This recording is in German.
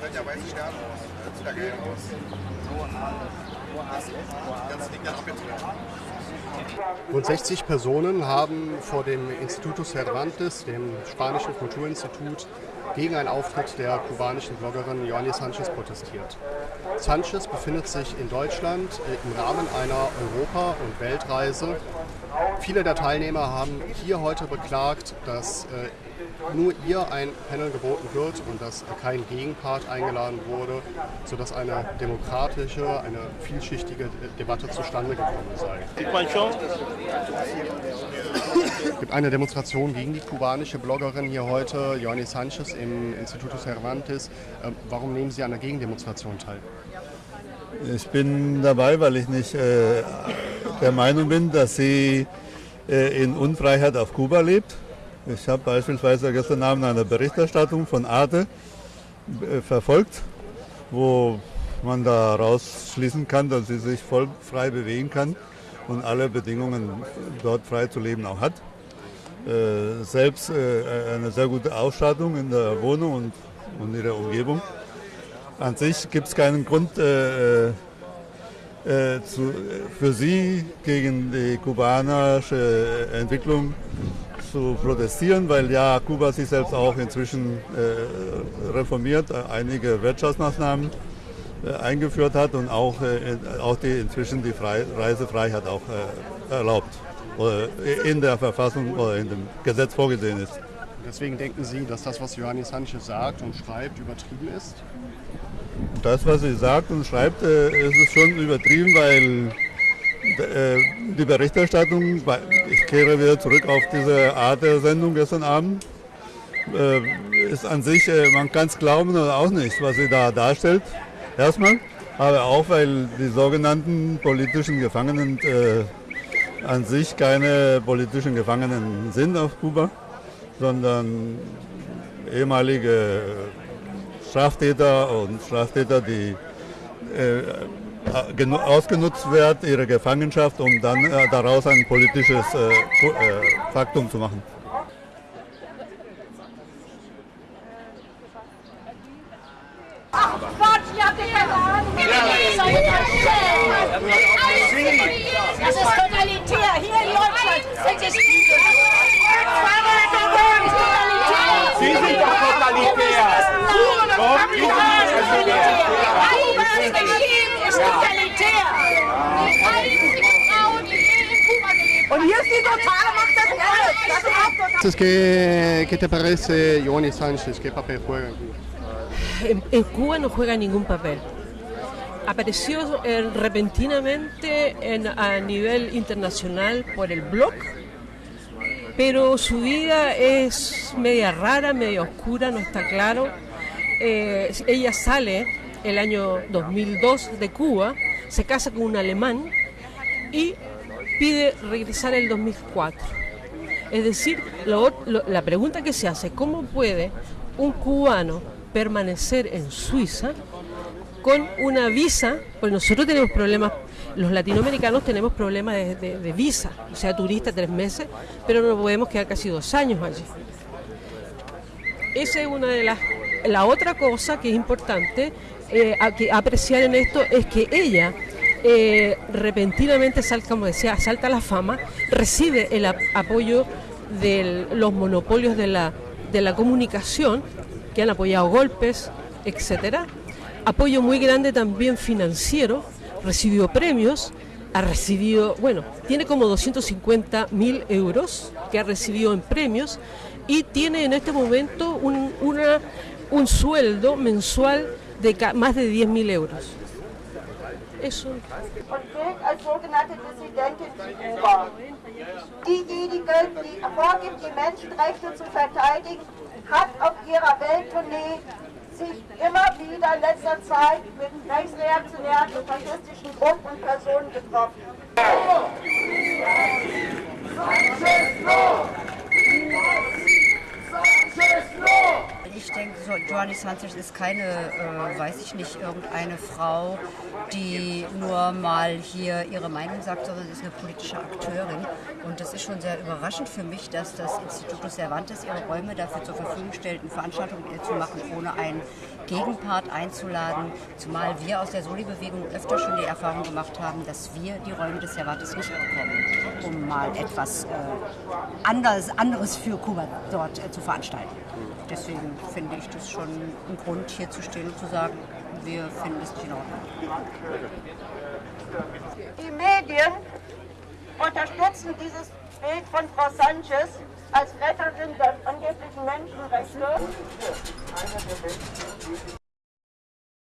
fällt ja weiße Stern raus. Dann zieht er gelb raus. Das ganze Ding dann abgetrennt. Rund 60 Personen haben vor dem Instituto Cervantes, dem spanischen Kulturinstitut, gegen einen Auftritt der kubanischen Bloggerin Joanny Sanchez protestiert. Sanchez befindet sich in Deutschland äh, im Rahmen einer Europa- und Weltreise. Viele der Teilnehmer haben hier heute beklagt, dass äh, nur ihr ein Panel geboten wird und dass kein Gegenpart eingeladen wurde, sodass eine demokratische, eine vielschichtige Debatte zustande gekommen sei. Es gibt eine Demonstration gegen die kubanische Bloggerin hier heute, Joanny Sanchez im Instituto Cervantes. Ähm, warum nehmen Sie an der Gegendemonstration teil? Ich bin dabei, weil ich nicht äh, der Meinung bin, dass sie äh, in Unfreiheit auf Kuba lebt. Ich habe beispielsweise gestern Abend eine Berichterstattung von Arte äh, verfolgt, wo man daraus schließen kann, dass sie sich voll frei bewegen kann und alle Bedingungen dort frei zu leben auch hat. Äh, selbst äh, eine sehr gute Ausstattung in der Wohnung und, und in der Umgebung. An sich gibt es keinen Grund äh, äh, zu, für sie gegen die kubanische Entwicklung zu protestieren, weil ja Kuba sich selbst auch inzwischen äh, reformiert, einige Wirtschaftsmaßnahmen äh, eingeführt hat und auch, äh, auch die, inzwischen die Frei Reisefreiheit auch äh, erlaubt oder in der Verfassung oder in dem Gesetz vorgesehen ist. Deswegen denken Sie, dass das, was Johanny Sanchez sagt und schreibt, übertrieben ist? Das, was sie sagt und schreibt, äh, ist es schon übertrieben, weil äh, die Berichterstattung, ich kehre wieder zurück auf diese Art der Sendung gestern Abend, äh, ist an sich, äh, man kann es glauben oder auch nicht, was sie da darstellt, erstmal, aber auch, weil die sogenannten politischen Gefangenen äh, an sich keine politischen Gefangenen sind auf Kuba, sondern ehemalige Straftäter und Straftäter, die äh, ausgenutzt wird, ihre Gefangenschaft, um dann äh, daraus ein politisches äh, äh Faktum zu machen. ¿Qué, ¿Qué te parece Joanny Sánchez? ¿Qué papel juega? En, en Cuba no juega ningún papel. Apareció eh, repentinamente en, a nivel internacional por el blog, pero su vida es media rara, media oscura, no está claro. Eh, ella sale el año 2002 de Cuba, se casa con un alemán y pide regresar el 2004. Es decir, la pregunta que se hace, ¿cómo puede un cubano permanecer en Suiza con una visa? Pues nosotros tenemos problemas, los latinoamericanos tenemos problemas de, de- de visa, o sea, turista tres meses, pero no podemos quedar casi dos años allí. Esa es una de las... La otra cosa que es importante eh, a- que apreciar en esto es que ella eh, repentinamente, sal- como decía, salta a la fama, recibe el ap- apoyo de los monopolios de la, de la comunicación, que han apoyado golpes, etcétera. Apoyo muy grande también financiero, recibió premios, ha recibido, bueno, tiene como 250 mil euros que ha recibido en premios y tiene en este momento un, una- un sueldo mensual de más de 10 mil euros. Eso. und gilt als sogenannte Dissidentin zu Kuba. Die vorgibt, die Menschenrechte zu verteidigen, hat auf ihrer Welttournee sich immer wieder in letzter Zeit mit rechtsreaktionären und faschistischen Gruppen und Personen getroffen. Ich denke Joanny Sanchez ist keine, äh, weiß ich nicht, irgendeine Frau, die nur mal hier ihre Meinung sagt, sondern ist eine politische Akteurin. Und das ist schon sehr überraschend für mich, dass das Instituto Cervantes ihre Räume dafür zur Verfügung stellt, eine Veranstaltung zu machen, ohne einen Gegenpart einzuladen. Zumal wir aus der Soli-Bewegung öfter schon die Erfahrung gemacht haben, dass wir die Räume des Cervantes nicht bekommen, um mal etwas äh, anderes, anderes für Kuba dort äh, zu veranstalten. Deswegen finde ich das schon ein Grund, hier zu stehen und zu sagen, wir finden es Ordnung. Die Medien unterstützen dieses Bild von Frau Sanchez als Retterin der angeblichen Menschenrechte.